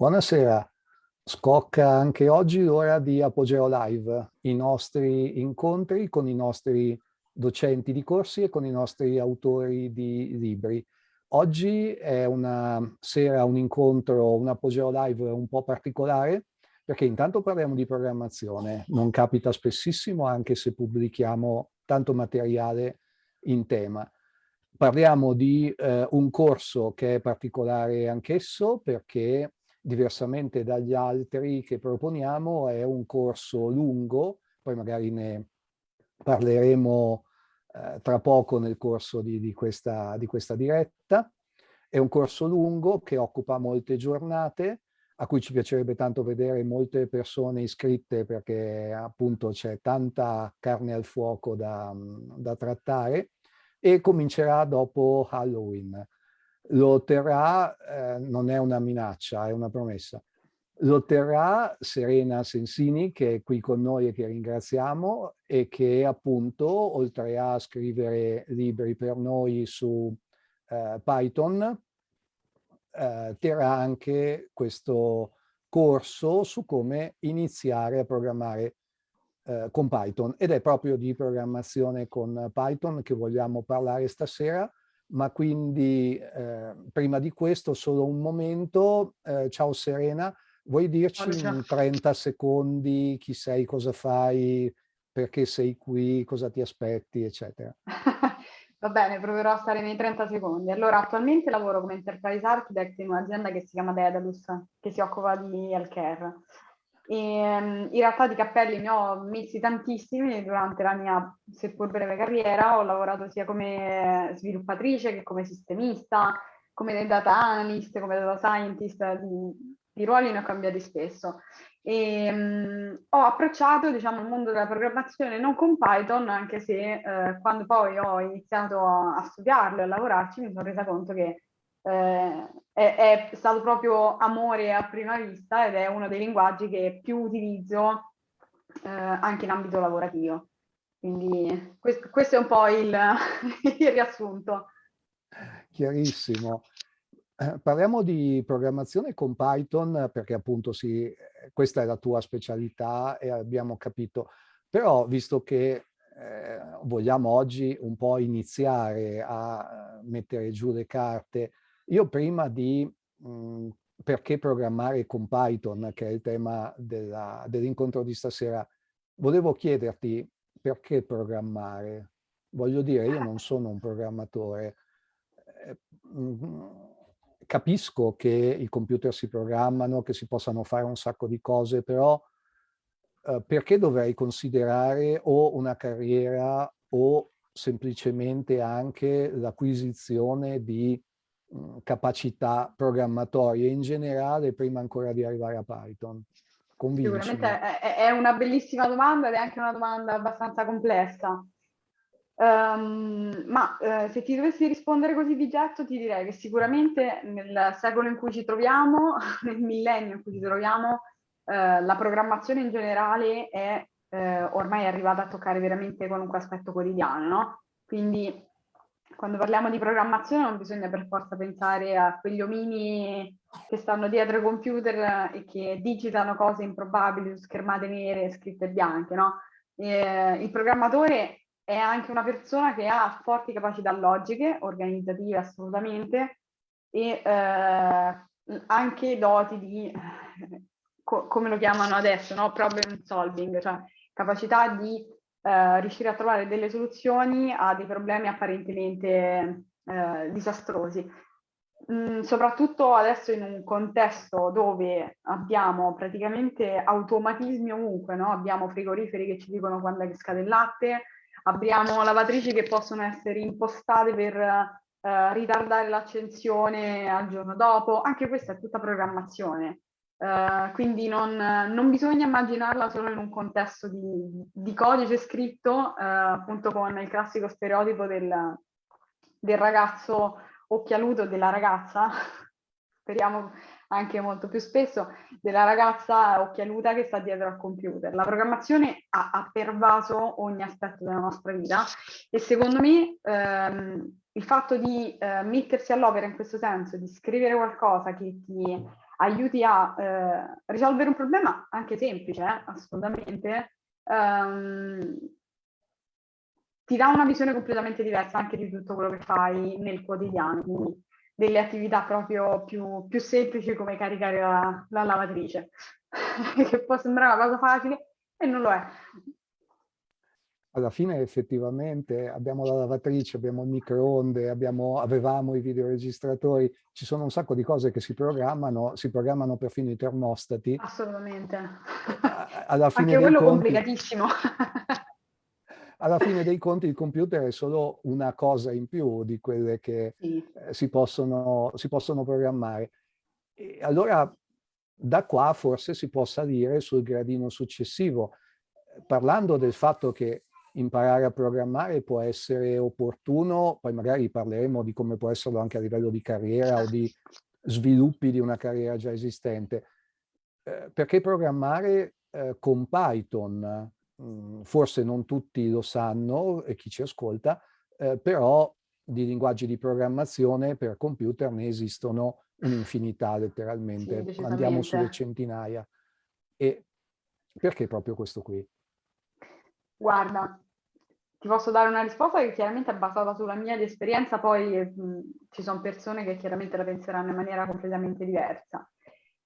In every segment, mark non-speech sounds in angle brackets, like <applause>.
Buonasera, scocca anche oggi l'ora di Apogeo Live, i nostri incontri con i nostri docenti di corsi e con i nostri autori di libri. Oggi è una sera, un incontro, un Apogeo Live un po' particolare perché intanto parliamo di programmazione, non capita spessissimo anche se pubblichiamo tanto materiale in tema. Parliamo di eh, un corso che è particolare anch'esso perché diversamente dagli altri che proponiamo, è un corso lungo, poi magari ne parleremo eh, tra poco nel corso di, di, questa, di questa diretta. È un corso lungo che occupa molte giornate, a cui ci piacerebbe tanto vedere molte persone iscritte perché appunto c'è tanta carne al fuoco da, da trattare e comincerà dopo Halloween lo otterrà, eh, non è una minaccia, è una promessa, lo otterrà Serena Sensini che è qui con noi e che ringraziamo e che appunto oltre a scrivere libri per noi su eh, Python eh, terrà anche questo corso su come iniziare a programmare eh, con Python. Ed è proprio di programmazione con Python che vogliamo parlare stasera ma quindi eh, prima di questo solo un momento. Eh, ciao Serena, vuoi dirci in 30 secondi chi sei, cosa fai, perché sei qui, cosa ti aspetti, eccetera. <laughs> Va bene, proverò a stare nei 30 secondi. Allora, attualmente lavoro come Enterprise Architect in un'azienda che si chiama Dedalus, che si occupa di healthcare. E, ehm, in realtà di cappelli ne ho messi tantissimi durante la mia seppur breve carriera, ho lavorato sia come sviluppatrice che come sistemista, come data analyst, come data scientist, di, di ruoli ne ho cambiati spesso. E, um, ho approcciato diciamo, il mondo della programmazione non con Python, anche se eh, quando poi ho iniziato a, a studiarlo e a lavorarci mi sono resa conto che eh, è, è, stato proprio amore a prima vista ed è uno dei linguaggi che più utilizzo eh, anche in ambito lavorativo. Quindi questo, questo è un po' il, <laughs> il riassunto. Chiarissimo. Eh, parliamo di programmazione con Python perché appunto sì, questa è la tua specialità e abbiamo capito, però visto che eh, vogliamo oggi un po' iniziare a mettere giù le carte io prima di mh, mhmm, perché programmare con Python, che è il tema dell'incontro di stasera, volevo chiederti perché programmare? Voglio dire, io non sono un programmatore. Eh, capisco che i computer si programmano, che si possano fare un sacco di cose, però eh, perché dovrei considerare o una carriera o semplicemente anche l'acquisizione di capacità programmatorie in generale prima ancora di arrivare a Python? Convincimi. Sicuramente è, è, una bellissima domanda ed è anche una domanda abbastanza complessa. Um, ma eh, se ti dovessi rispondere così di getto ti direi che sicuramente nel secolo in cui ci troviamo, <laughs> nel millennio in cui ci troviamo, eh, la programmazione in generale è eh, ormai arrivata a toccare veramente qualunque aspetto quotidiano, no? Quindi quando parliamo di programmazione non bisogna per forza pensare a quegli omini che stanno dietro ai computer e che digitano cose improbabili su schermate nere e scritte bianche, no? E, il programmatore è anche una persona che ha forti capacità logiche, organizzative assolutamente, e eh, anche doti di, co come lo chiamano adesso, no? problem solving, cioè capacità di eh, riuscire a trovare delle soluzioni a dei problemi apparentemente eh, disastrosi. Mm, soprattutto adesso in un contesto dove abbiamo praticamente automatismi ovunque, no? abbiamo frigoriferi che ci dicono quando è che scade il latte, abbiamo lavatrici che possono essere impostate per eh, ritardare l'accensione al giorno dopo, anche questa è tutta programmazione. Uh, quindi non, non, bisogna immaginarla solo in un contesto di, di codice scritto, uh, appunto con il classico stereotipo del, del ragazzo occhialuto, della ragazza, <laughs> speriamo anche molto più spesso, della ragazza occhialuta che sta dietro al computer. La programmazione ha, ha pervaso ogni aspetto della nostra vita e secondo me ehm, il fatto di eh, mettersi all'opera in questo senso, di scrivere qualcosa che ti aiuti a eh, risolvere un problema anche semplice, eh, assolutamente, um, ti dà una visione completamente diversa anche di tutto quello che fai nel quotidiano, quindi delle attività proprio più, più semplici come caricare la, la lavatrice, <laughs> che può sembrare una cosa facile e non lo è alla fine effettivamente abbiamo la lavatrice, abbiamo il microonde, abbiamo, avevamo i videoregistratori, ci sono un sacco di cose che si programmano, si programmano perfino i termostati. Assolutamente. Alla fine Anche quello conti, complicatissimo. <laughs> alla fine dei conti il computer è solo una cosa in più di quelle che sì. eh, si, possono, si possono programmare. E allora da qua forse si può salire sul gradino successivo, parlando del fatto che imparare a programmare può essere opportuno, poi magari parleremo di come può esserlo anche a livello di carriera o di sviluppi di una carriera già esistente. Eh, perché programmare eh, con Python, mh, mm, forse non tutti lo sanno e chi ci ascolta, eh, però di linguaggi di programmazione per computer ne esistono un'infinità letteralmente, sì, andiamo sulle centinaia. E perché proprio questo qui? Guarda, ti posso dare una risposta che chiaramente è basata sulla mia esperienza, poi mh, ci sono persone che chiaramente la penseranno in maniera completamente diversa.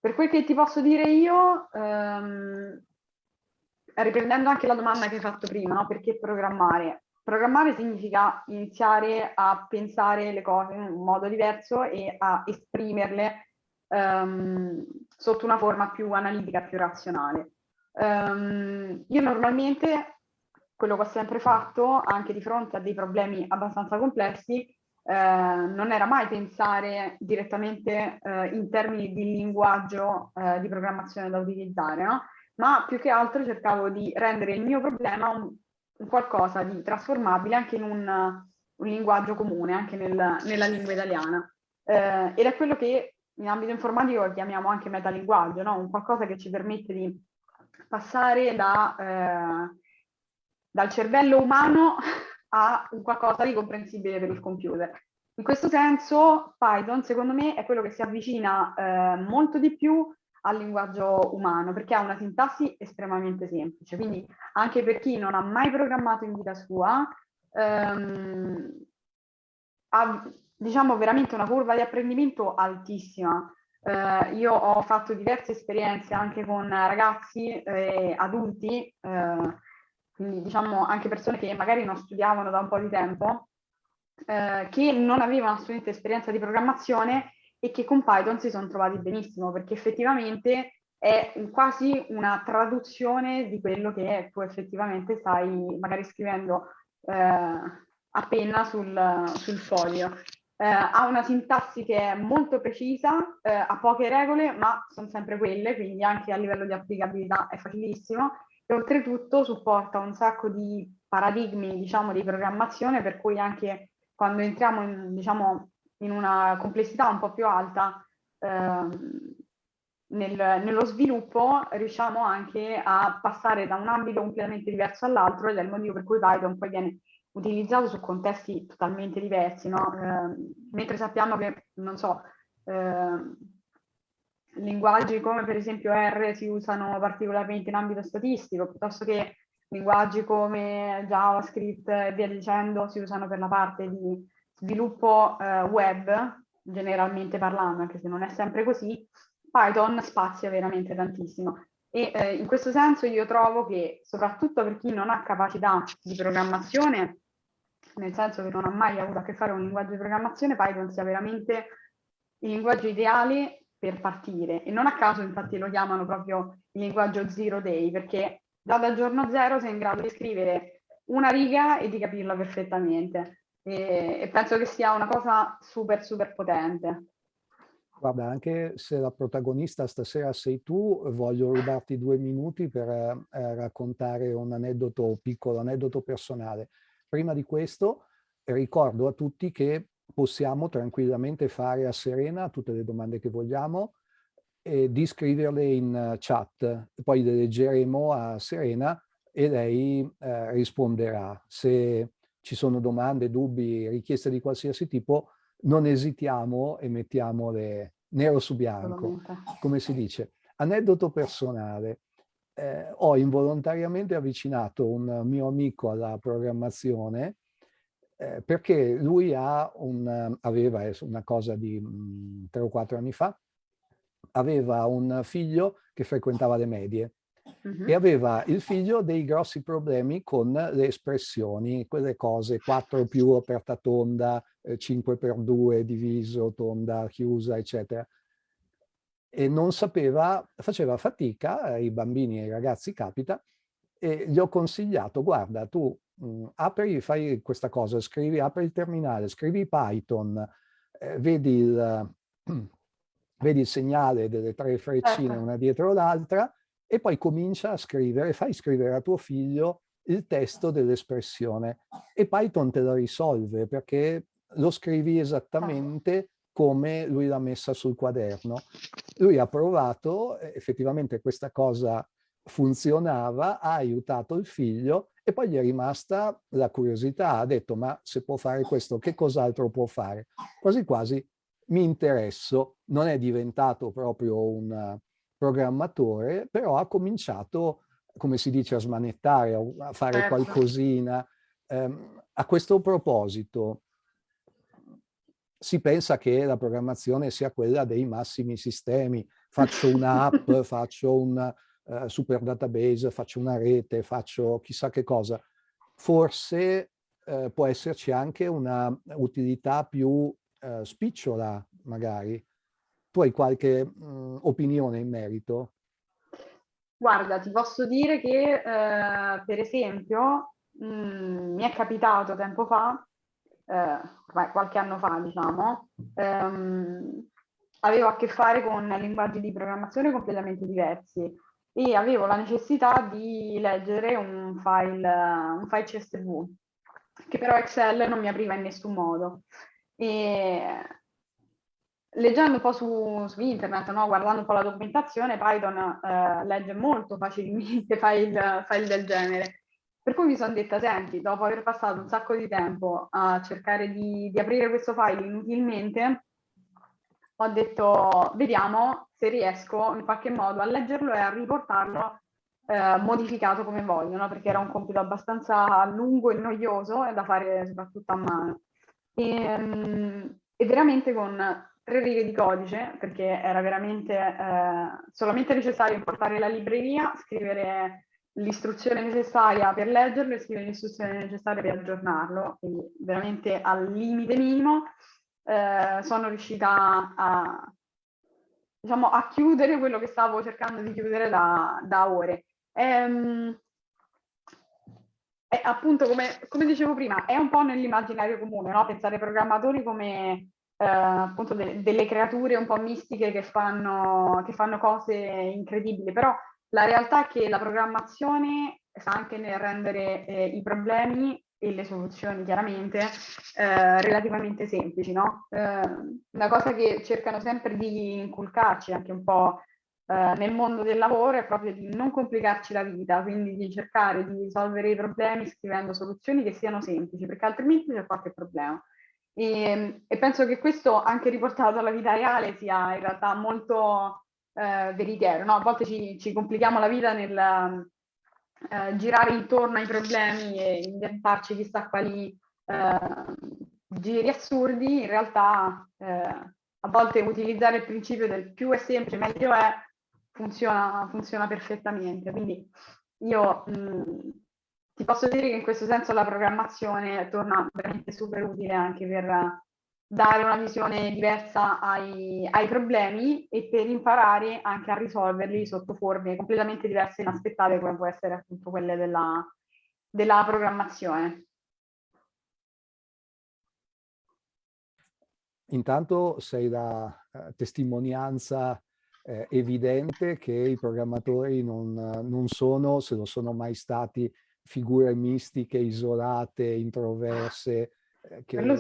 Per quel che ti posso dire io, ehm, riprendendo anche la domanda che hai fatto prima, no? perché programmare? Programmare significa iniziare a pensare le cose in un modo diverso e a esprimerle ehm, sotto una forma più analitica, più razionale. Um, io normalmente quello che ho sempre fatto, anche di fronte a dei problemi abbastanza complessi, eh, non era mai pensare direttamente eh, in termini di linguaggio eh, di programmazione da utilizzare, no? ma più che altro cercavo di rendere il mio problema un, un qualcosa di trasformabile anche in un, un linguaggio comune, anche nel, nella lingua italiana. Eh, ed è quello che in ambito informatico chiamiamo anche metalinguaggio, no? un qualcosa che ci permette di passare da eh, dal cervello umano <laughs> a un qualcosa di comprensibile per il computer. In questo senso Python secondo me è quello che si avvicina eh, molto di più al linguaggio umano perché ha una sintassi estremamente semplice, quindi anche per chi non ha mai programmato in vita sua ehm, ha diciamo veramente una curva di apprendimento altissima. Eh, io ho fatto diverse esperienze anche con ragazzi e adulti eh, quindi diciamo anche persone che magari non studiavano da un po' di tempo, eh, che non avevano assolutamente esperienza di programmazione e che con Python si sono trovati benissimo, perché effettivamente è quasi una traduzione di quello che tu effettivamente stai magari scrivendo eh, appena sul, sul foglio. Eh, ha una sintassi che è molto precisa, eh, ha poche regole, ma sono sempre quelle, quindi anche a livello di applicabilità è facilissimo e oltretutto supporta un sacco di paradigmi diciamo, di programmazione per cui anche quando entriamo in, diciamo, in una complessità un po' più alta ehm, nel, nello sviluppo riusciamo anche a passare da un ambito completamente diverso all'altro ed è il motivo per cui Python poi viene utilizzato su contesti totalmente diversi, no? eh, mentre sappiamo che, non so, eh, linguaggi come per esempio R si usano particolarmente in ambito statistico, piuttosto che linguaggi come JavaScript e via dicendo si usano per la parte di sviluppo eh, web, generalmente parlando, anche se non è sempre così, Python spazia veramente tantissimo. E eh, in questo senso io trovo che, soprattutto per chi non ha capacità di programmazione, nel senso che non ha mai avuto a che fare con un linguaggio di programmazione, Python sia veramente il linguaggio ideale per partire e non a caso infatti lo chiamano proprio il linguaggio zero day perché già dal giorno zero sei in grado di scrivere una riga e di capirla perfettamente e, e penso che sia una cosa super super potente. Guarda, anche se la protagonista stasera sei tu, voglio rubarti due minuti per eh, raccontare un aneddoto, piccolo aneddoto personale. Prima di questo ricordo a tutti che possiamo tranquillamente fare a Serena tutte le domande che vogliamo e di scriverle in chat. Poi le leggeremo a Serena e lei eh, risponderà. Se ci sono domande, dubbi, richieste di qualsiasi tipo, non esitiamo e mettiamo le, nero su bianco, come si dice. Aneddoto personale, eh, ho involontariamente avvicinato un mio amico alla programmazione eh, perché lui un, aveva, una cosa di mh, mm, tre o quattro anni fa, aveva un figlio che frequentava le medie uh -huh. e aveva il figlio dei grossi problemi con le espressioni, quelle cose 4 più aperta tonda, 5 per 2 diviso, tonda chiusa, eccetera. E non sapeva, faceva fatica, ai bambini e ai ragazzi capita, e gli ho consigliato, guarda, tu mh, apri, fai questa cosa, scrivi, apri il terminale, scrivi Python, eh, vedi, il, <clears throat> vedi il segnale delle tre freccine certo. una dietro l'altra e poi comincia a scrivere, fai scrivere a tuo figlio il testo dell'espressione e Python te la risolve perché lo scrivi esattamente come lui l'ha messa sul quaderno. Lui ha provato, effettivamente questa cosa funzionava, ha aiutato il figlio e poi gli è rimasta la curiosità, ha detto ma se può fare questo che cos'altro può fare? Quasi quasi mi interesso, non è diventato proprio un, programmatore, però ha cominciato, come si dice, a smanettare, a fare certo. qualcosina. Eh, a questo proposito, si pensa che la programmazione sia quella dei massimi sistemi. Faccio un'app, <laughs> faccio un uh, super database, faccio una rete, faccio chissà che cosa. Forse uh, può esserci anche una utilità più uh, spicciola, magari, tu hai qualche mh, opinione in merito? Guarda, ti posso dire che, eh, per esempio, mh, mi è capitato tempo fa, eh, qualche anno fa, diciamo, ehm, avevo a che fare con linguaggi di programmazione completamente diversi e avevo la necessità di leggere un file, un file CSV, che però Excel non mi apriva in nessun modo. E leggendo un po' su, su internet, no? guardando un po' la documentazione, Python eh, legge molto facilmente <laughs> file, file del genere. Per cui mi sono detta, senti, dopo aver passato un sacco di tempo a cercare di, di aprire questo file inutilmente, ho detto, vediamo se riesco in qualche modo a leggerlo e a riportarlo eh, modificato come voglio, no? perché era un compito abbastanza lungo e noioso e da fare soprattutto a mano. E, ehm, e veramente con tre righe di codice, perché era veramente eh, solamente necessario importare la libreria, scrivere l'istruzione necessaria per leggerlo e scrivere l'istruzione necessaria per aggiornarlo, quindi veramente al limite minimo eh, sono riuscita a, diciamo, a chiudere quello che stavo cercando di chiudere da, da ore. Ehm, appunto, come, come, dicevo prima, è un po' nell'immaginario comune, no? pensare ai programmatori come eh, appunto de delle creature un po' mistiche che fanno, che fanno cose incredibili, però la realtà è che la programmazione sta anche nel rendere eh, i problemi e le soluzioni chiaramente eh, relativamente semplici, no? Eh, una cosa che cercano sempre di inculcarci anche un po' eh, nel mondo del lavoro è proprio di non complicarci la vita, quindi di cercare di risolvere i problemi scrivendo soluzioni che siano semplici, perché altrimenti c'è qualche problema. E, e, penso che questo anche riportato alla vita reale sia in realtà molto eh, veritiero. No? A volte ci, ci, complichiamo la vita nel eh, girare intorno ai problemi e inventarci chissà quali eh, giri assurdi. In realtà eh, a volte utilizzare il principio del più è semplice, meglio è, funziona, funziona perfettamente. Quindi io mh, ti posso dire che in questo senso la programmazione torna veramente super utile anche per dare una visione diversa ai, ai problemi e per imparare anche a risolverli sotto forme completamente diverse e inaspettate come può essere appunto quelle della, della programmazione. Intanto sei la uh, testimonianza eh, evidente che i programmatori non, non sono, se lo sono mai stati, figure mistiche, isolate, introverse, eh, che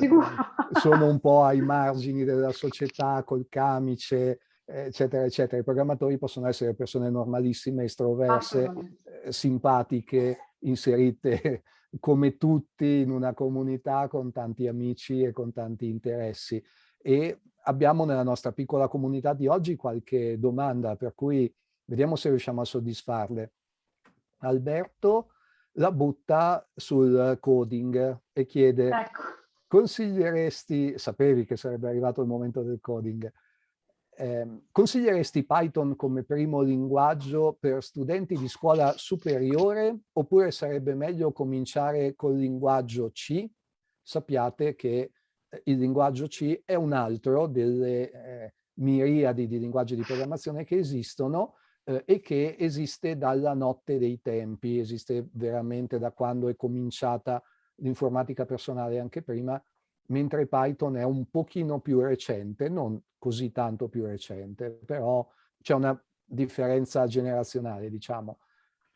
sono un po' ai <laughs> margini della società, col camice, eccetera, eccetera. I programmatori possono essere persone normalissime, estroverse, eh, simpatiche, inserite <laughs> come tutti in una comunità con tanti amici e con tanti interessi. e abbiamo nella nostra piccola comunità di oggi qualche domanda, per cui vediamo se riusciamo a soddisfarle. Alberto la butta sul coding e chiede, ecco. consiglieresti, sapevi che sarebbe arrivato il momento del coding, eh, consiglieresti Python come primo linguaggio per studenti di scuola superiore oppure sarebbe meglio cominciare col linguaggio C? Sappiate che eh, il linguaggio C è un altro delle eh, miriadi di linguaggi di programmazione che esistono eh, e che esiste dalla notte dei tempi, esiste veramente da quando è cominciata l'informatica personale anche prima, mentre Python è un pochino più recente, non così tanto più recente, però c'è una differenza generazionale, diciamo.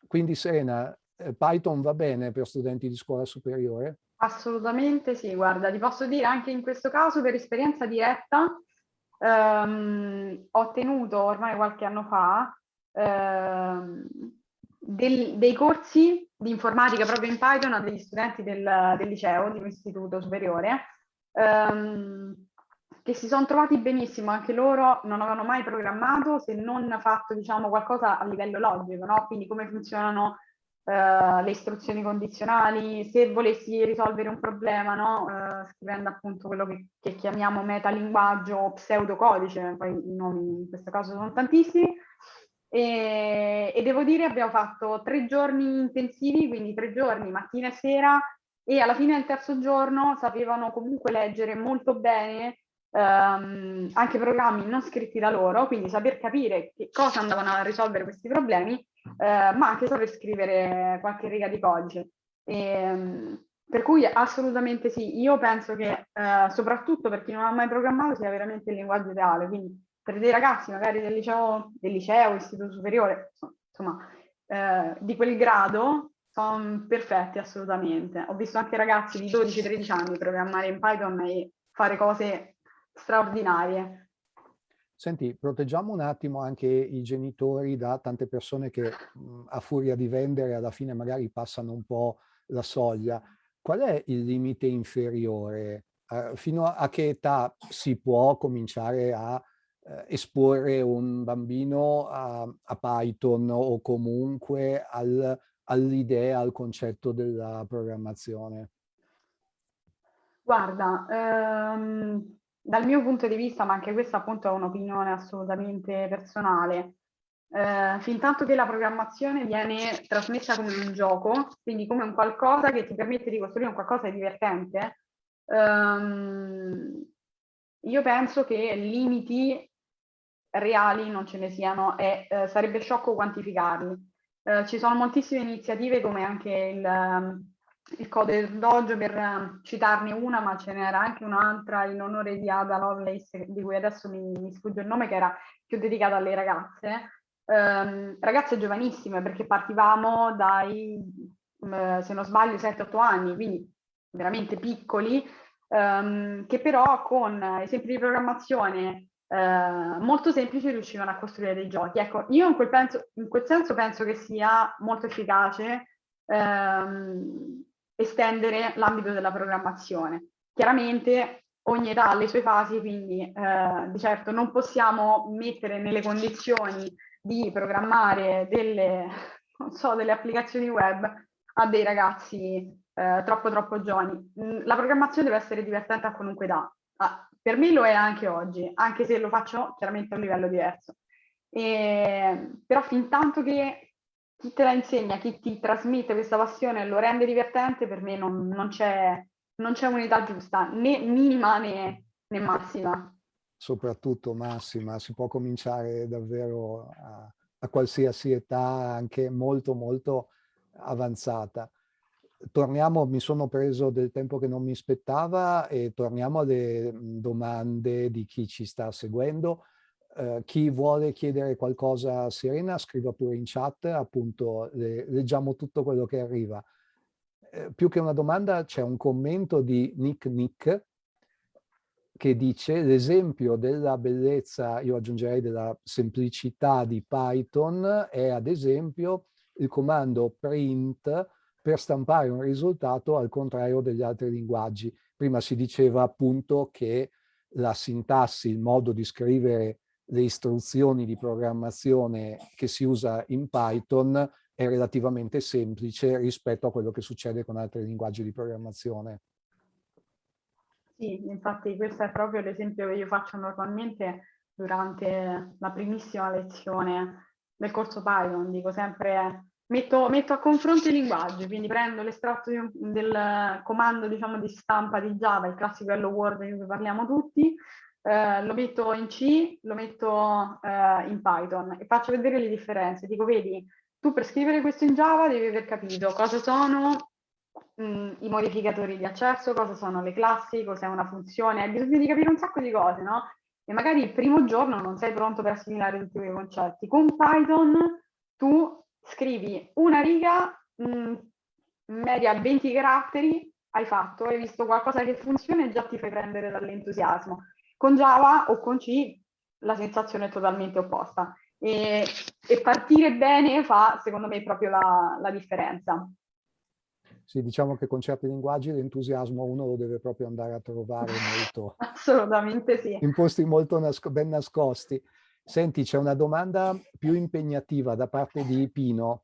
Quindi Serena, eh, Python va bene per studenti di scuola superiore? Assolutamente sì, guarda, ti posso dire anche in questo caso per esperienza diretta, ehm, ho tenuto ormai qualche anno fa del, dei corsi di informatica proprio in Python a degli studenti del, del liceo, di un istituto superiore, ehm, che si sono trovati benissimo, anche loro non avevano mai programmato se non fatto diciamo, qualcosa a livello logico, no? quindi come funzionano Uh, le istruzioni condizionali, se volessi risolvere un problema, no? uh, scrivendo appunto quello che, che, chiamiamo metalinguaggio o pseudocodice, poi i nomi in questo caso sono tantissimi, e, e, devo dire abbiamo fatto tre giorni intensivi, quindi tre giorni mattina e sera e alla fine del terzo giorno sapevano comunque leggere molto bene ehm, anche programmi non scritti da loro, quindi saper capire che cosa andavano a risolvere questi problemi, eh, ma anche saper scrivere qualche riga di codice. E, ehm, per cui assolutamente sì, io penso che eh, soprattutto per chi non ha mai programmato sia veramente il linguaggio ideale, quindi per dei ragazzi magari del liceo, del liceo istituto superiore, insomma, eh, di quel grado, sono perfetti assolutamente. Ho visto anche ragazzi di 12-13 anni programmare in Python e fare cose straordinarie. Senti, proteggiamo un attimo anche i genitori da tante persone che mh, a furia di vendere alla fine magari passano un po' la soglia. Qual è il limite inferiore? Uh, fino a che età si può cominciare a esporre un bambino a, a, Python o comunque al, all'idea, al concetto della programmazione? Guarda, ehm, dal mio punto di vista, ma anche questa appunto è un'opinione assolutamente personale, eh, fin tanto che la programmazione viene trasmessa come un gioco, quindi come un qualcosa che ti permette di costruire un qualcosa di divertente, ehm, io penso che limiti reali non ce ne siano e eh, sarebbe sciocco quantificarli. Eh, ci sono moltissime iniziative come anche il, ehm, il Code Dojo per uh, citarne una, ma ce n'era anche un'altra in onore di Ada Lovelace, di cui adesso mi, mi sfugge il nome, che era più dedicata alle ragazze. Um, ragazze giovanissime, perché partivamo dai, um, se non sbaglio, 7-8 anni, quindi veramente piccoli, um, che però con esempi di programmazione eh, molto semplici riuscivano a costruire dei giochi. Ecco, io in quel, penso, in quel senso penso che sia molto efficace ehm, estendere l'ambito della programmazione. Chiaramente ogni età ha le sue fasi, quindi eh, di certo non possiamo mettere nelle condizioni di programmare delle, <laughs> so, delle applicazioni web a dei ragazzi eh, troppo troppo giovani. La programmazione deve essere divertente a qualunque età. Ah, per me lo è anche oggi, anche se lo faccio chiaramente a un livello diverso. E, però fin tanto che chi te la insegna, chi ti trasmette questa passione e lo rende divertente, per me non, non c'è unità giusta, né minima né, né, massima. Soprattutto massima, si può cominciare davvero a, a qualsiasi età, anche molto molto avanzata torniamo, mi sono preso del tempo che non mi spettava e torniamo alle mhmm, domande di chi ci sta seguendo. Uh, chi vuole chiedere qualcosa a Serena scriva pure in chat, appunto le, leggiamo tutto quello che arriva. Uh, più che una domanda c'è un commento di Nick Nick che dice l'esempio della bellezza, io aggiungerei della semplicità di Python è ad esempio il comando print per stampare un risultato al contrario degli altri linguaggi. Prima si diceva appunto che la sintassi, il modo di scrivere le istruzioni di programmazione che si usa in Python è relativamente semplice rispetto a quello che succede con altri linguaggi di programmazione. Sì, infatti questo è proprio l'esempio che io faccio normalmente durante la primissima lezione del corso Python. Dico sempre, metto, metto a confronto i linguaggi, quindi prendo l'estratto del comando diciamo, di stampa di Java, il classico hello world di cui parliamo tutti, eh, lo metto in C, lo metto eh, in Python e faccio vedere le differenze. Dico, vedi, tu per scrivere questo in Java devi aver capito cosa sono mh, mm, i modificatori di accesso, cosa sono le classi, cos'è una funzione, hai bisogno di capire un sacco di cose, no? E magari il primo giorno non sei pronto per assimilare tutti quei concetti. Con Python tu scrivi una riga, mh, mm, media 20 caratteri, hai fatto, hai visto qualcosa che funziona e già ti fai prendere dall'entusiasmo. Con Java o con C la sensazione è totalmente opposta. E, e partire bene fa, secondo me, proprio la, la differenza. Sì, diciamo che con certi linguaggi l'entusiasmo uno lo deve proprio andare a trovare molto. <laughs> Assolutamente sì. In posti molto nasco ben nascosti. Senti, c'è una domanda più impegnativa da parte di Pino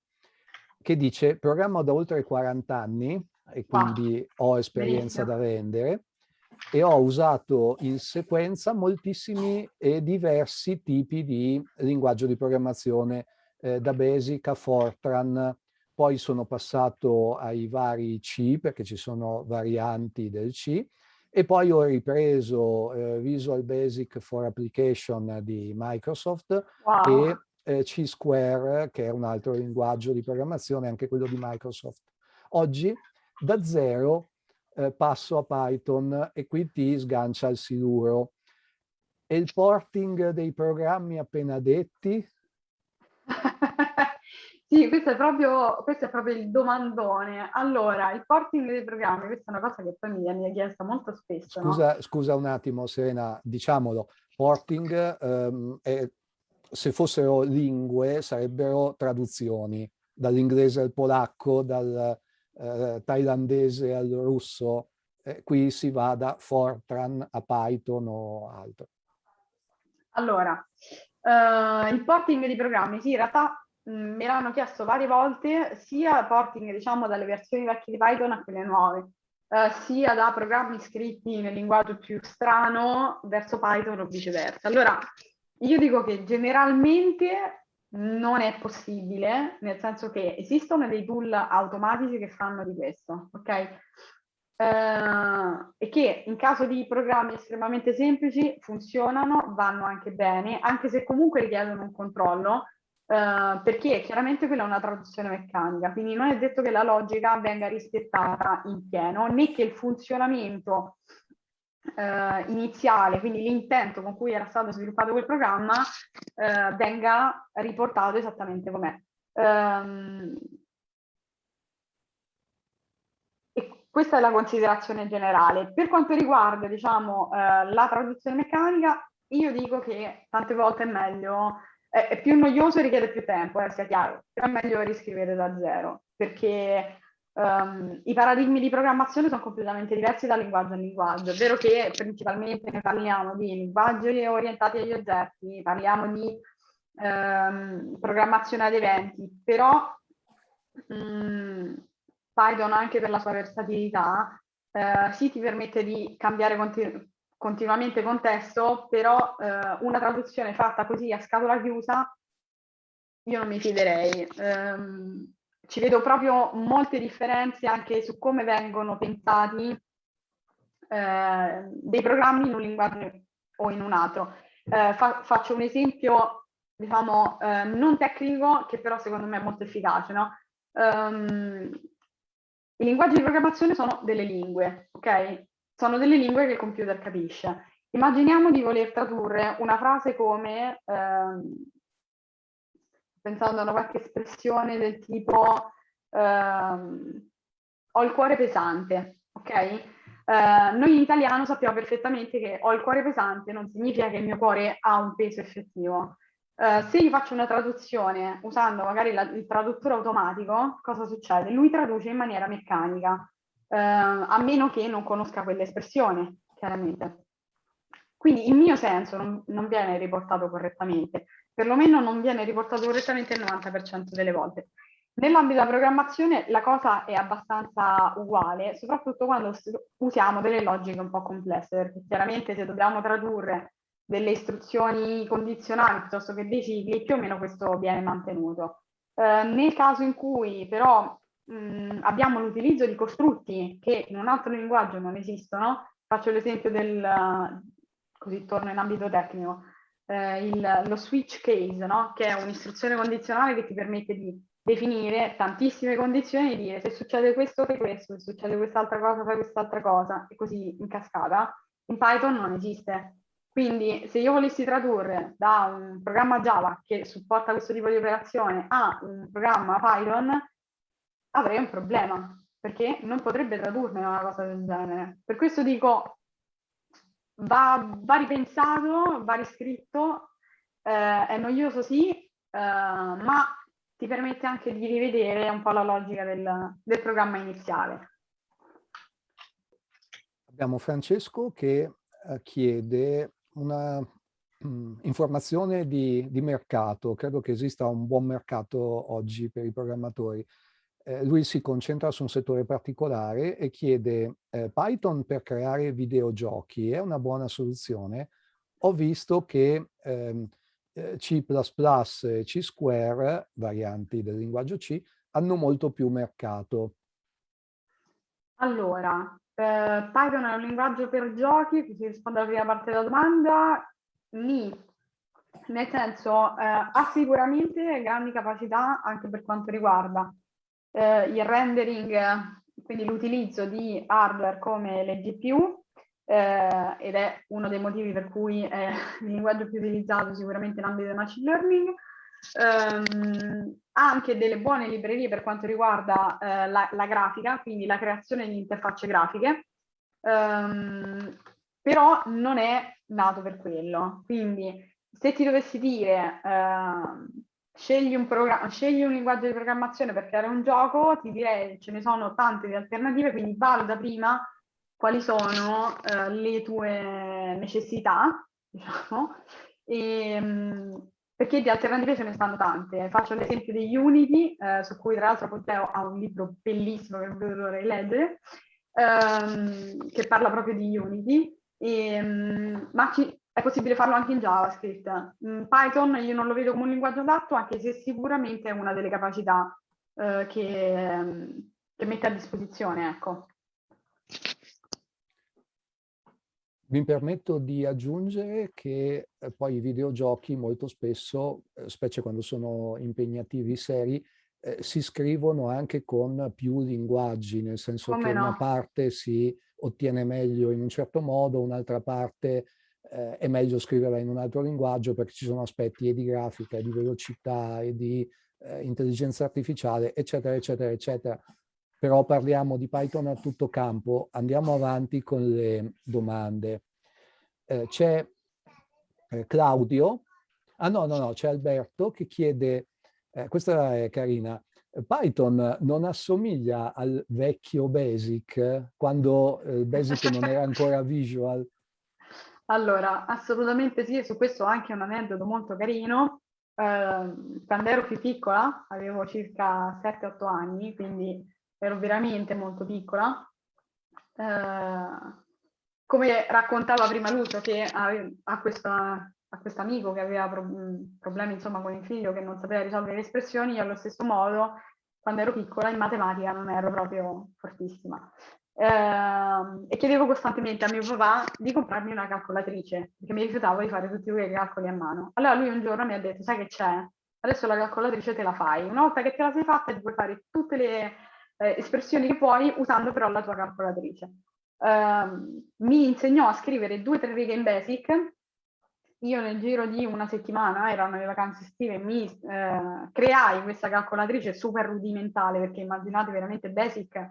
che dice programmo da oltre 40 anni e quindi wow. ho esperienza Benissimo. da vendere e ho usato in sequenza moltissimi e diversi tipi di linguaggio di programmazione eh, da Basic a Fortran, poi sono passato ai vari C, perché ci sono varianti del C, e poi ho ripreso eh, Visual Basic for Application di Microsoft wow. e eh, C-Square, che è un altro linguaggio di programmazione, anche quello di Microsoft. Oggi, da zero, eh, passo a Python e qui ti sgancia il siluro. E il porting dei programmi appena detti? Sì, questo è, proprio, questo è proprio il domandone. Allora, il porting dei programmi, questa è una cosa che poi mi viene chiesta molto spesso. Scusa, no? scusa un attimo, Serena, diciamolo, porting, um, è, se fossero lingue, sarebbero traduzioni, dall'inglese al polacco, dal uh, thailandese al russo, eh, qui si va da Fortran a Python o altro. Allora, uh, il porting di programmi, sì, in realtà me l'hanno chiesto varie volte, sia porting diciamo dalle versioni vecchie di Python a quelle nuove, eh, sia da programmi scritti nel linguaggio più strano verso Python o viceversa. Allora, io dico che generalmente non è possibile, nel senso che esistono dei tool automatici che fanno di questo, ok? Eh, e che in caso di programmi estremamente semplici funzionano, vanno anche bene, anche se comunque richiedono un controllo, Uh, perché chiaramente quella è una traduzione meccanica, quindi non è detto che la logica venga rispettata in pieno, né che il funzionamento uh, iniziale, quindi l'intento con cui era stato sviluppato quel programma, uh, venga riportato esattamente com'è. Um, e questa è la considerazione generale. Per quanto riguarda diciamo, la traduzione meccanica, io dico che tante volte è meglio è, è più noioso e richiede più tempo, eh, sia chiaro, però è meglio riscrivere da zero, perché um, i paradigmi di programmazione sono completamente diversi da linguaggio a linguaggio. È vero che principalmente parliamo di linguaggi orientati agli oggetti, parliamo di um, programmazione ad eventi, però um, Python anche per la sua versatilità uh, sì ti permette di cambiare continu continuamente contesto, però eh, una traduzione fatta così a scatola chiusa io non mi fiderei. Um, ci vedo proprio molte differenze anche su come vengono pensati eh, dei programmi in un linguaggio o in un altro. Eh, fa faccio un esempio, diciamo, eh, non tecnico, che però secondo me è molto efficace. No? Um, I linguaggi di programmazione sono delle lingue, ok? Sono delle lingue che il computer capisce. Immaginiamo di voler tradurre una frase come, ehm, pensando a una qualche espressione del tipo ehm, ho il cuore pesante, ok? Eh, noi in italiano sappiamo perfettamente che ho il cuore pesante non significa che il mio cuore ha un peso effettivo. Uh, se io faccio una traduzione usando magari la, il traduttore automatico, cosa succede? Lui traduce in maniera meccanica eh, a meno che non conosca quell'espressione, chiaramente. Quindi il mio senso non, non viene riportato correttamente, perlomeno non viene riportato correttamente il 90% delle volte. Nell'ambito della programmazione la cosa è abbastanza uguale, soprattutto quando usiamo delle logiche un po' complesse, perché chiaramente se dobbiamo tradurre delle istruzioni condizionali piuttosto che dei cicli, più o meno questo viene mantenuto. Eh, nel caso in cui però mh, abbiamo l'utilizzo di costrutti che in un altro linguaggio non esistono, faccio l'esempio del, così torno in ambito tecnico, eh, il, lo switch case, no? che è un'istruzione condizionale che ti permette di definire tantissime condizioni e dire se succede questo fai questo, se succede quest'altra cosa fai quest'altra cosa e così in cascata, in Python non esiste. Quindi se io volessi tradurre da un programma Java che supporta questo tipo di operazione a un programma Python, avrei un problema, perché non potrebbe tradurne una cosa del genere. Per questo dico, va, va ripensato, va riscritto, eh, è noioso sì, eh, ma ti permette anche di rivedere un po' la logica del, del programma iniziale. Abbiamo Francesco che eh, chiede una mh, mm, informazione di, di, mercato. Credo che esista un buon mercato oggi per i programmatori. Eh, lui si concentra su un settore particolare e chiede eh, Python per creare videogiochi è una buona soluzione? Ho visto che ehm, eh, C++ e C Square, varianti del linguaggio C, hanno molto più mercato. Allora, eh, Python è un linguaggio per giochi, così rispondo alla prima parte della domanda, Ni, nel senso eh, ha sicuramente grandi capacità anche per quanto riguarda eh, il rendering, quindi l'utilizzo di hardware come le GPU, eh, ed è uno dei motivi per cui è <laughs> il linguaggio più utilizzato sicuramente in ambito del machine learning. Um, anche delle buone librerie per quanto riguarda uh, la, la, grafica, quindi la creazione di interfacce grafiche, um, però non è nato per quello. Quindi se ti dovessi dire uh, scegli, un scegli un linguaggio di programmazione per creare un gioco, ti direi ce ne sono tante di alternative, quindi valuta prima quali sono uh, le tue necessità, <laughs> diciamo, e, ehm, perché di alternative ce ne stanno tante. Faccio l'esempio di Unity, eh, su cui tra l'altro Ponteo ha un libro bellissimo che non vedo leggere, ehm, che parla proprio di Unity, e, um, ma ci, è possibile farlo anche in JavaScript. In Python io non lo vedo come un linguaggio adatto, anche se sicuramente è una delle capacità eh, che, che mette a disposizione. Ecco. Mi permetto di aggiungere che eh, poi i videogiochi molto spesso, eh, specie quando sono impegnativi seri, eh, si scrivono anche con più linguaggi, nel senso Come che no? una parte si ottiene meglio in un certo modo, un'altra parte eh, è meglio scriverla in un altro linguaggio perché ci sono aspetti e di grafica, e di velocità, e di eh, intelligenza artificiale, eccetera, eccetera, eccetera però parliamo di Python a tutto campo. Andiamo avanti con le domande. Eh, c'è eh, Claudio, ah no, no, no, c'è Alberto che chiede, eh, questa è carina, Python non assomiglia al vecchio Basic, quando il Basic non era ancora visual? Allora, assolutamente sì, su questo ho anche un aneddoto molto carino. Eh, quando ero più piccola, avevo circa 7-8 anni, quindi ero veramente molto piccola. Eh, come raccontava prima Lucio, che ha, questa, a questo amico che aveva pro problemi insomma, con il figlio che non sapeva risolvere le espressioni, io allo stesso modo, quando ero piccola, in matematica non ero proprio fortissima. Eh, e chiedevo costantemente a mio papà di comprarmi una calcolatrice, perché mi rifiutavo di fare tutti quei calcoli a mano. Allora lui un giorno mi ha detto, sai che c'è? Adesso la calcolatrice te la fai. Una volta che te la sei fatta ti puoi fare tutte le eh, espressioni che puoi usando però la tua calcolatrice. Uh, mi insegnò a scrivere due o tre righe in Basic, io nel giro di una settimana, erano le vacanze estive, mi eh, creai questa calcolatrice super rudimentale, perché immaginate veramente Basic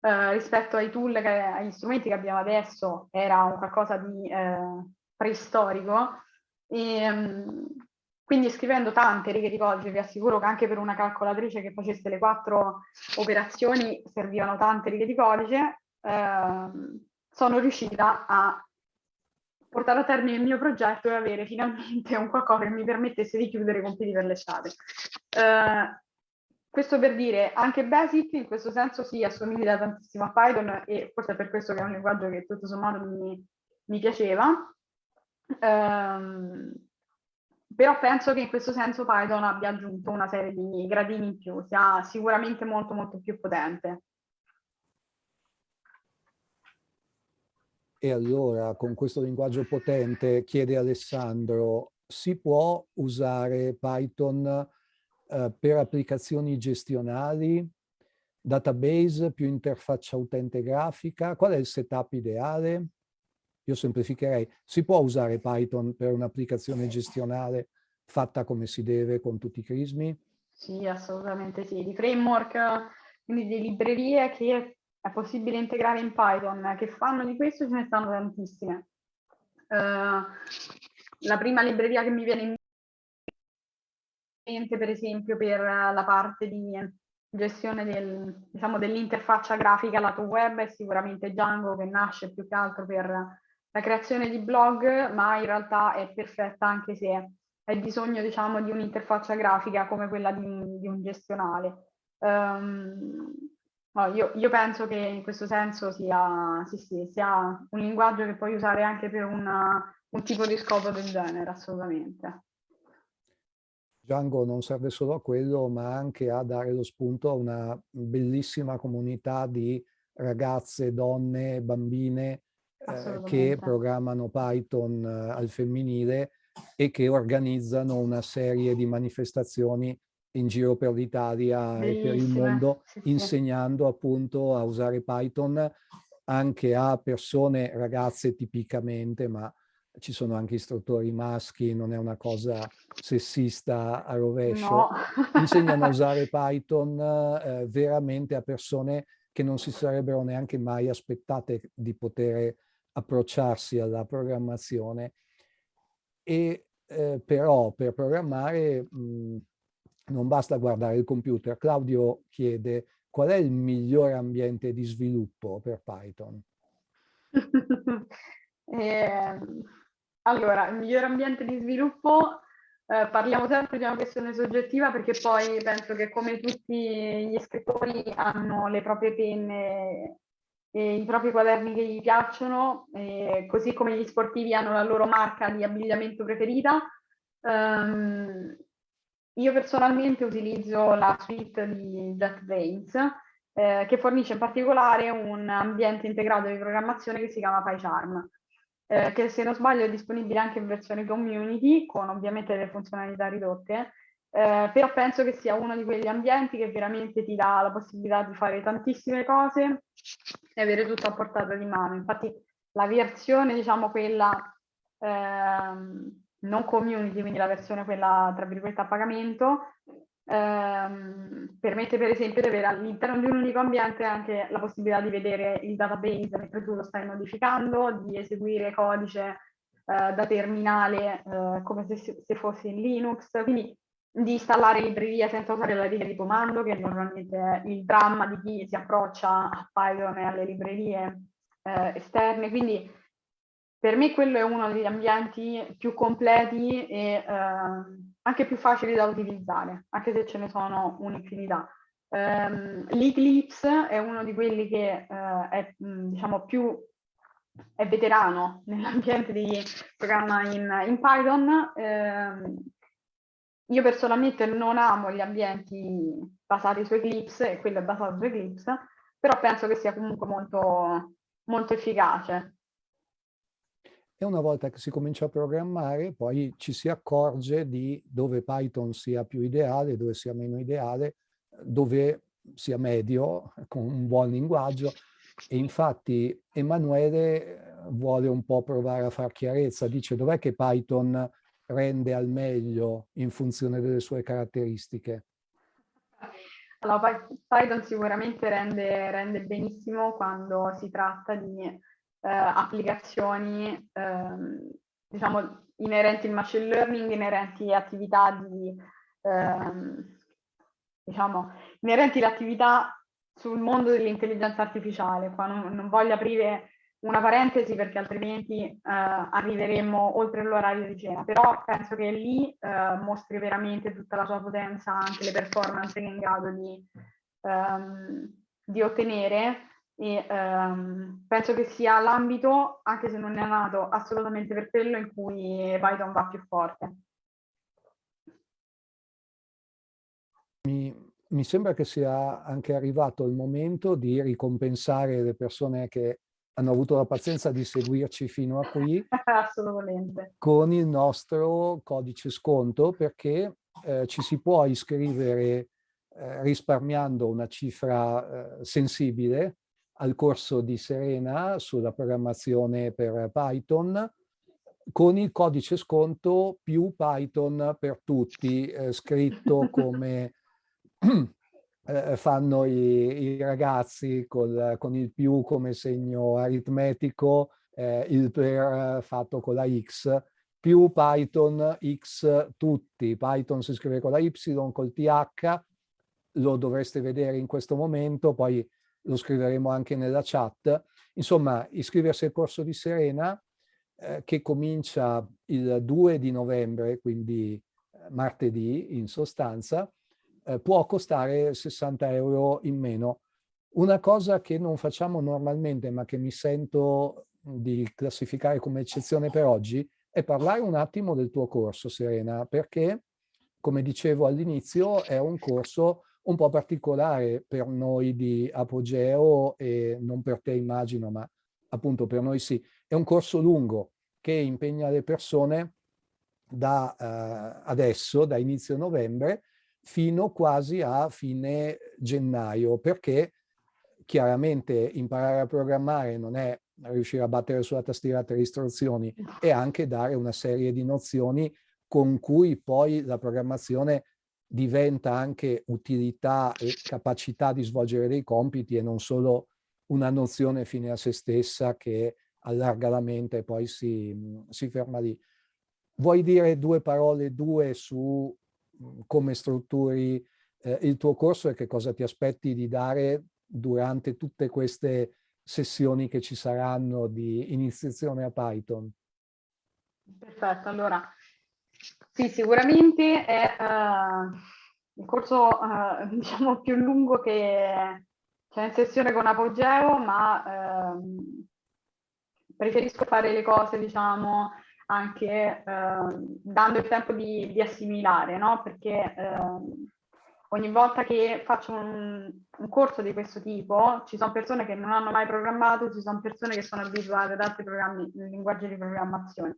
eh, rispetto ai tool, che, agli strumenti che abbiamo adesso, era un qualcosa di eh, preistorico. E, um, quindi scrivendo tante righe di codice, vi assicuro che anche per una calcolatrice che facesse le quattro operazioni servivano tante righe di codice, eh, sono riuscita a portare a termine il mio progetto e avere finalmente un qualcosa che mi permettesse di chiudere i compiti per l'estate. Uh, questo per dire, anche Basic in questo senso si assomiglia tantissimo a Python e forse è per questo che è un linguaggio che tutto sommato mi, mi piaceva. Um, però penso che in questo senso Python abbia aggiunto una serie di gradini in più, sia sicuramente molto molto più potente. E allora, con questo linguaggio potente, chiede Alessandro, si può usare Python eh, per applicazioni gestionali, database più interfaccia utente grafica? Qual è il setup ideale? Io semplificherei. Si può usare Python per un'applicazione gestionale fatta come si deve con tutti i crismi? Sì, assolutamente sì. Di framework, quindi di librerie che è possibile integrare in Python, che fanno di questo ce ne stanno tantissime. Uh, la prima libreria che mi viene in mente, per esempio, per la parte di gestione del, diciamo, dell'interfaccia grafica lato web è sicuramente Django, che nasce più che altro per la creazione di blog, ma in realtà è perfetta anche se hai bisogno, diciamo, di un'interfaccia grafica come quella di, di un gestionale. Um, io, io, penso che in questo senso sia, sì, sì, sia, un linguaggio che puoi usare anche per una, un tipo di scopo del genere, assolutamente. Django non serve solo a quello, ma anche a dare lo spunto a una bellissima comunità di ragazze, donne, bambine eh, che programmano Python eh, al femminile e che organizzano una serie di manifestazioni in giro per l'Italia e per il mondo, sì, sì. insegnando appunto a usare Python anche a persone, ragazze tipicamente, ma ci sono anche istruttori maschi, non è una cosa sessista a rovescio. No. Insegnano a usare <laughs> Python eh, veramente a persone che non si sarebbero neanche mai aspettate di poter approcciarsi alla programmazione. E eh, però per programmare mh, non basta guardare il computer. Claudio chiede qual è il migliore ambiente di sviluppo per Python? <laughs> eh, allora, il migliore ambiente di sviluppo, eh, parliamo sempre di una questione soggettiva perché poi penso che come tutti gli scrittori hanno le proprie penne e i propri quaderni che gli piacciono, così come gli sportivi hanno la loro marca di abbigliamento preferita. Um, io personalmente utilizzo la suite di JetBrains, eh, che fornisce in particolare un ambiente integrato di programmazione che si chiama PyCharm, eh, che se non sbaglio è disponibile anche in versione community, con ovviamente le funzionalità ridotte, eh, però penso che sia uno di quegli ambienti che veramente ti dà la possibilità di fare tantissime cose e avere tutto a portata di mano. Infatti la versione, diciamo quella ehm, non community, quindi la versione quella tra virgolette a pagamento, ehm, permette per esempio di avere all'interno di un unico ambiente anche la possibilità di vedere il database mentre tu lo stai modificando, di eseguire codice eh, da terminale eh, come se, se fosse in Linux, quindi di installare librerie senza usare la riga di comando, che normalmente è il dramma di chi si approccia a Python e alle librerie eh, esterne, quindi per me quello è uno degli ambienti più completi e eh, anche più facili da utilizzare, anche se ce ne sono un'infinità. Um, L'Eclipse è uno di quelli che uh, è diciamo, più è veterano <laughs> nell'ambiente di programma in, in Python. Um, io personalmente non amo gli ambienti basati su Eclipse e quello è basato su Eclipse, però penso che sia comunque molto, molto efficace e una volta che si comincia a programmare poi ci si accorge di dove Python sia più ideale, dove sia meno ideale, dove sia medio, <laughs> con un buon linguaggio. E infatti Emanuele eh, vuole un po' provare a far chiarezza, dice dov'è che Python rende al meglio in funzione delle sue caratteristiche? Allora, Python sicuramente rende, rende benissimo quando si tratta di eh, applicazioni ehm, diciamo, inerenti al machine learning, inerenti attività di, ehm, diciamo, inerenti all'attività sul mondo dell'intelligenza artificiale. Qua non, non, voglio aprire una parentesi perché altrimenti eh, arriveremmo oltre l'orario di cena, però penso che lì eh, mostri veramente tutta la sua potenza, anche le performance che è in grado di, ehm, di ottenere e ehm, penso che sia l'ambito, anche se non è nato assolutamente per quello, in cui Python va più forte. Mi, mi sembra che sia anche arrivato il momento di ricompensare le persone che hanno avuto la pazienza di seguirci fino a qui <laughs> Assolutamente. con il nostro codice sconto perché eh, ci si può iscrivere eh, risparmiando una cifra eh, sensibile al corso di Serena sulla programmazione per Python con il codice sconto più Python per tutti, eh, scritto <laughs> come <clears throat> eh, fanno i, i ragazzi col, con il più come segno aritmetico, eh, il per fatto con la X, più Python X tutti. Python si scrive con la Y, col TH, lo dovreste vedere in questo momento, poi lo scriveremo anche nella chat. Insomma, iscriversi al corso di Serena, eh, che comincia il 2 di novembre, quindi eh, martedì in sostanza, eh, può costare 60 euro in meno. Una cosa che non facciamo normalmente, ma che mi sento di classificare come eccezione per oggi, è parlare un attimo del tuo corso, Serena, perché, come dicevo all'inizio, è un corso un po' particolare per noi di Apogeo e non per te immagino, ma appunto per noi sì. È un corso lungo che impegna le persone da uh, adesso, da inizio novembre, fino quasi a fine gennaio, perché chiaramente imparare a programmare non è riuscire a battere sulla tastiera tre istruzioni, è anche dare una serie di nozioni con cui poi la programmazione diventa anche utilità e capacità di svolgere dei compiti e non solo una nozione fine a se stessa che allarga la mente e poi si, si ferma lì. Vuoi dire due parole, due su come strutturi eh, il tuo corso e che cosa ti aspetti di dare durante tutte queste sessioni che ci saranno di iniziazione a Python? Perfetto, allora sì, sicuramente è uh, il corso uh, <laughs> diciamo più lungo che c'è in sessione con Apogeo, ma uh, preferisco fare le cose diciamo anche eh, dando il tempo di, di assimilare, no? perché eh, ogni volta che faccio un, un, corso di questo tipo ci sono persone che non hanno mai programmato, ci sono persone che sono abituate ad altri programmi, linguaggi di programmazione.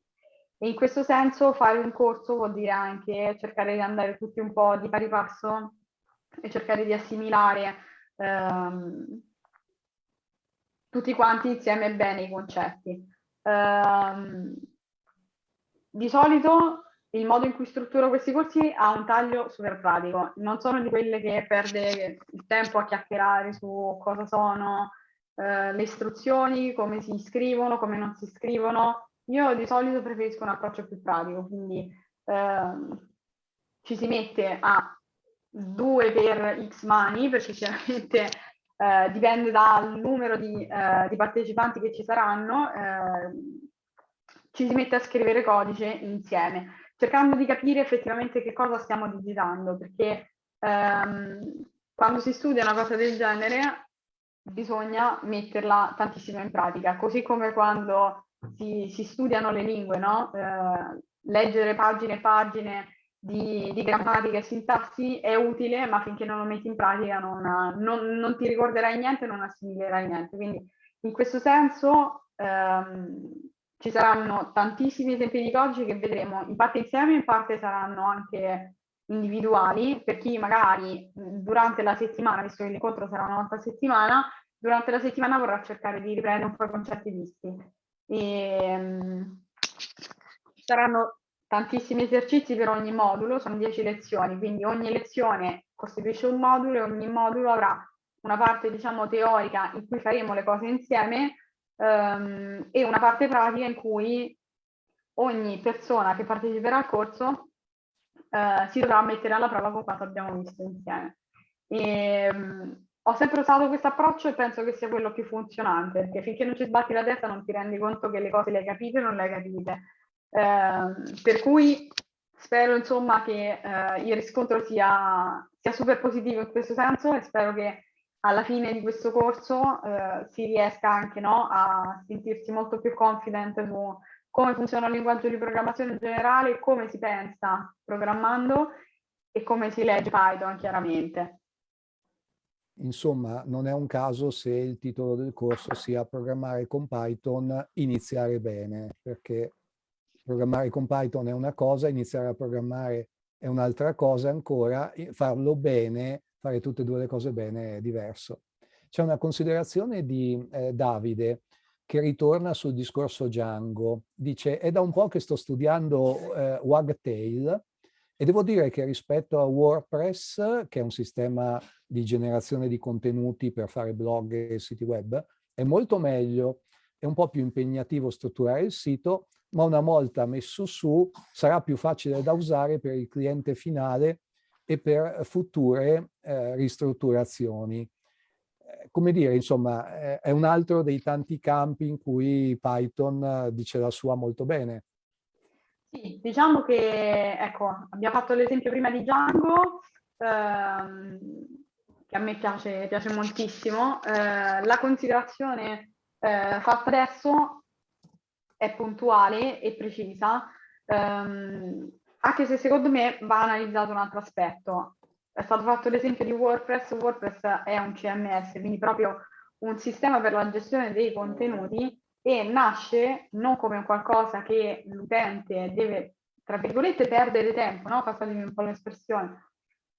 E in questo senso fare un corso vuol dire anche cercare di andare tutti un po' di pari passo e cercare di assimilare ehm, tutti quanti insieme bene i concetti. Um, di solito il modo in cui strutturo questi corsi ha un taglio super pratico, non sono di quelle che perde il tempo a chiacchierare su cosa sono eh, le istruzioni, come si iscrivono, come non si iscrivono. Io di solito preferisco un approccio più pratico, quindi eh, ci si mette a due per x mani, perché chiaramente eh, dipende dal numero di, eh, di, partecipanti che ci saranno, eh, ci si mette a scrivere codice insieme, cercando di capire effettivamente che cosa stiamo digitando, perché ehm, quando si studia una cosa del genere bisogna metterla tantissimo in pratica, così come quando si, si studiano le lingue, no? eh, leggere pagine e pagine di, di, grammatica e sintassi è utile, ma finché non lo metti in pratica non, non, non ti ricorderai niente, non assimilerai niente. Quindi in questo senso ehm, ci saranno tantissimi esempi di codice che vedremo in parte insieme, in parte saranno anche individuali, per chi magari durante la settimana, visto che l'incontro sarà una volta a settimana, durante la settimana vorrà cercare di riprendere un po' i concetti visti. E, um, saranno tantissimi esercizi per ogni modulo, sono 10 lezioni, quindi ogni lezione costituisce un modulo e ogni modulo avrà una parte diciamo teorica in cui faremo le cose insieme um, e una parte pratica in cui ogni persona che parteciperà al corso uh, si dovrà mettere alla prova con quanto abbiamo visto insieme. E, um, ho sempre usato questo approccio e penso che sia quello più funzionante, perché finché non ci sbatti la testa non ti rendi conto che le cose le hai capite o non le hai capite. Eh, per cui spero insomma che eh, il riscontro sia, sia, super positivo in questo senso e spero che alla fine di questo corso eh, si riesca anche no, a sentirsi molto più confident su come funziona il linguaggio di programmazione in generale, come si pensa programmando e come si legge Python chiaramente. Insomma, non è un caso se il titolo del corso sia programmare con Python, iniziare bene, perché programmare con Python è una cosa, iniziare a programmare è un'altra cosa ancora, farlo bene, fare tutte e due le cose bene è diverso. C'è una considerazione di eh, Davide che ritorna sul discorso Django. Dice, è da un po' che sto studiando eh, Wagtail e devo dire che rispetto a WordPress, che è un sistema di generazione di contenuti per fare blog e siti web, è molto meglio, è un po' più impegnativo strutturare il sito, ma una volta messo su sarà più facile da usare per il cliente finale e per future eh, ristrutturazioni. Eh, come dire, insomma, è un altro dei tanti campi in cui Python eh, dice la sua molto bene. Sì, diciamo che, ecco, abbiamo fatto l'esempio prima di Django, ehm, che a me piace, piace moltissimo. Eh, la considerazione eh, fatta adesso è puntuale e precisa, ehm, anche se secondo me va analizzato un altro aspetto. È stato fatto l'esempio di WordPress, WordPress è un CMS, quindi proprio un sistema per la gestione dei contenuti e nasce non come qualcosa che l'utente deve, tra virgolette, perdere tempo, no? passatemi un po' l'espressione,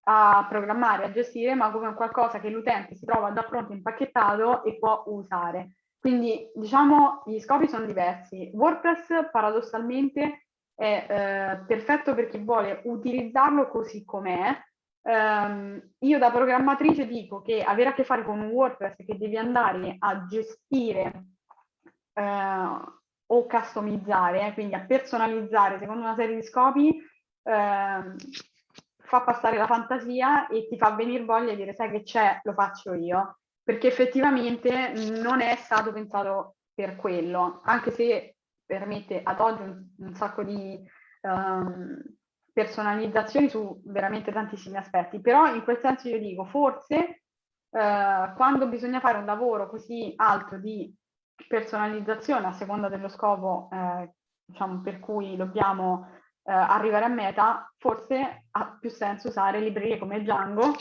a programmare, a gestire, ma come qualcosa che l'utente si trova da pronto impacchettato e può usare. Quindi diciamo gli scopi sono diversi. WordPress paradossalmente è eh, perfetto per chi vuole utilizzarlo così com'è. Um, io da programmatrice dico che avere a che fare con un WordPress che devi andare a gestire eh, o customizzare, eh, quindi a personalizzare secondo una serie di scopi, eh, fa passare la fantasia e ti fa venire voglia di dire sai che c'è, lo faccio io, perché effettivamente non è stato pensato per quello, anche se permette ad oggi un, un sacco di um, personalizzazioni su veramente tantissimi aspetti, però in quel senso io dico forse uh, quando bisogna fare un lavoro così alto di personalizzazione a seconda dello scopo eh, diciamo, per cui dobbiamo eh, arrivare a meta, forse ha più senso usare librerie come Django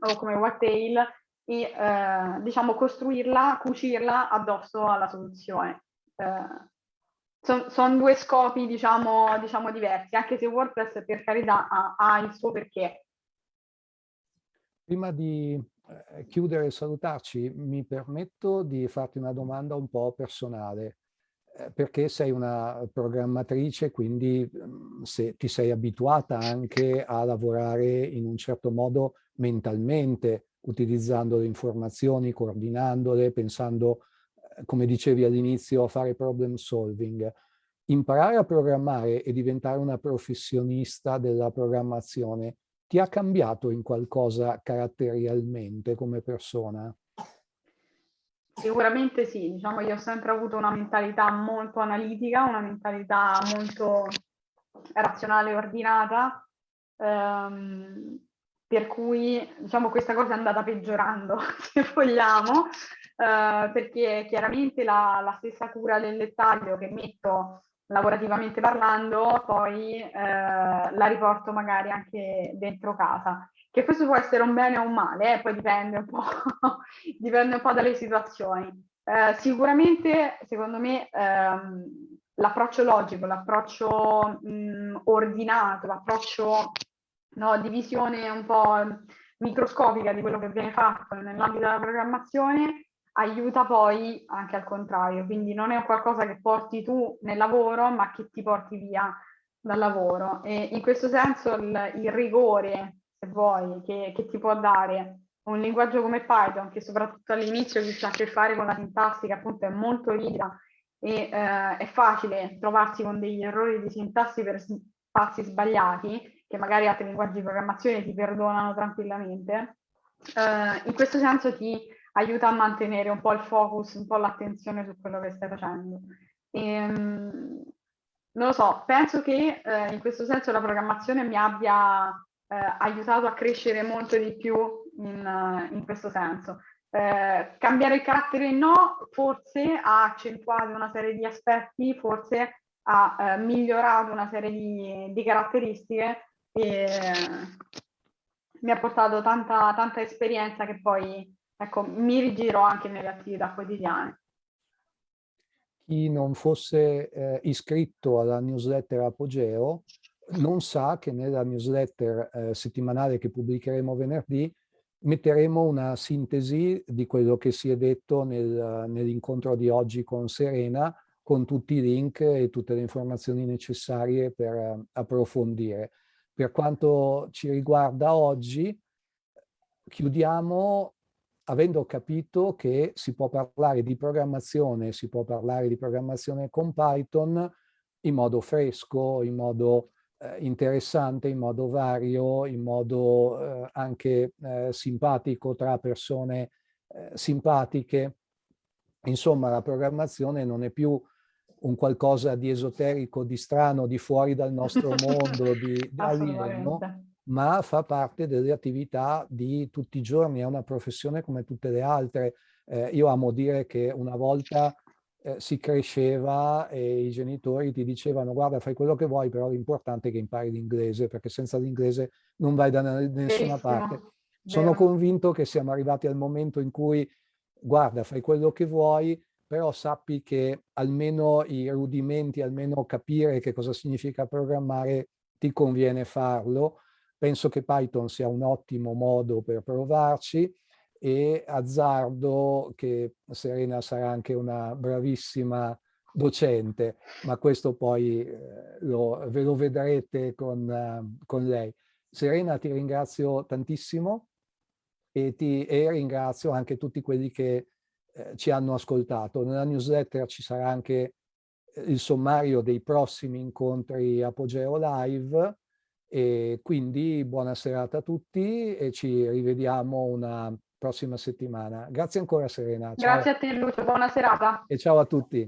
o come Wagtail e eh, diciamo costruirla, cucirla addosso alla soluzione. Eh, Sono son due scopi diciamo, diciamo, diversi, anche se WordPress per carità ha, ha il suo perché. Prima di chiudere e salutarci, mi permetto di farti una domanda un po' personale, eh, perché sei una programmatrice, quindi mm, se ti sei abituata anche a lavorare in un certo modo mentalmente, utilizzando le informazioni, coordinandole, pensando, eh, come dicevi all'inizio, a fare problem solving. Imparare a programmare e diventare una professionista della programmazione ti ha cambiato in qualcosa caratterialmente come persona? Sicuramente sì, diciamo io ho sempre avuto una mentalità molto analitica, una mentalità molto razionale e ordinata, ehm, per cui diciamo questa cosa è andata peggiorando, <laughs> se vogliamo, eh, perché chiaramente la, la stessa cura del dettaglio che metto lavorativamente parlando, poi eh, la riporto magari anche dentro casa. Che questo può essere un bene o un male, eh, poi dipende un po', <laughs> dipende un po' dalle situazioni. Eh, sicuramente, secondo me, ehm, l'approccio logico, l'approccio ordinato, l'approccio no, di visione un po' microscopica di quello che viene fatto nell'ambito della programmazione aiuta poi anche al contrario, quindi non è qualcosa che porti tu nel lavoro, ma che ti porti via dal lavoro. E in questo senso il, il rigore, se vuoi, che, che, ti può dare un linguaggio come Python, che soprattutto all'inizio chi ha a che fare con la sintassi, che appunto è molto ricca e eh, è facile trovarsi con degli errori di sintassi per passi sbagliati, che magari altri linguaggi di programmazione ti perdonano tranquillamente, uh, in questo senso ti aiuta a mantenere un po' il focus, un po' l'attenzione su quello che stai facendo. E, um, non lo so, penso che uh, in questo senso la programmazione mi abbia uh, aiutato a crescere molto di più in, in questo senso. cambiare il carattere no, forse ha accentuato una serie di aspetti, forse ha migliorato una serie di, di caratteristiche e mi ha portato tanta, tanta esperienza che poi ecco, mi rigiro anche nelle attività quotidiane. Chi non fosse eh, iscritto alla newsletter Apogeo non sa che nella newsletter eh, settimanale che pubblicheremo venerdì metteremo una sintesi di quello che si è detto nel, nell'incontro di oggi con Serena con tutti i link e tutte le informazioni necessarie per eh, approfondire. Per quanto ci riguarda oggi, chiudiamo avendo capito che si può parlare di programmazione, si può parlare di programmazione con Python in modo fresco, in modo eh, interessante, in modo vario, in modo eh, anche eh, simpatico tra persone eh, simpatiche. Insomma, la programmazione non è più un qualcosa di esoterico, di strano, di fuori dal nostro <laughs> mondo, di, di alieno, ma fa parte delle attività di tutti i giorni, è una professione come tutte le altre. Eh, io amo dire che una volta eh, si cresceva e i genitori ti dicevano guarda fai quello che vuoi, però l'importante è che impari l'inglese, perché senza l'inglese non vai da nessuna parte. Sono convinto che siamo arrivati al momento in cui guarda fai quello che vuoi, però sappi che almeno i rudimenti, almeno capire che cosa significa programmare, ti conviene farlo. Penso che Python sia un ottimo modo per provarci e azzardo che Serena sarà anche una bravissima docente, ma questo poi eh, lo, ve lo vedrete con, uh, con, lei. Serena ti ringrazio tantissimo e, ti, e ringrazio anche tutti quelli che eh, ci hanno ascoltato. Nella newsletter ci sarà anche eh, il sommario dei prossimi incontri Apogeo Live e quindi buona serata a tutti e ci rivediamo una prossima settimana. Grazie ancora Serena. Ciao. Grazie a te Lucio, buona serata. E ciao a tutti.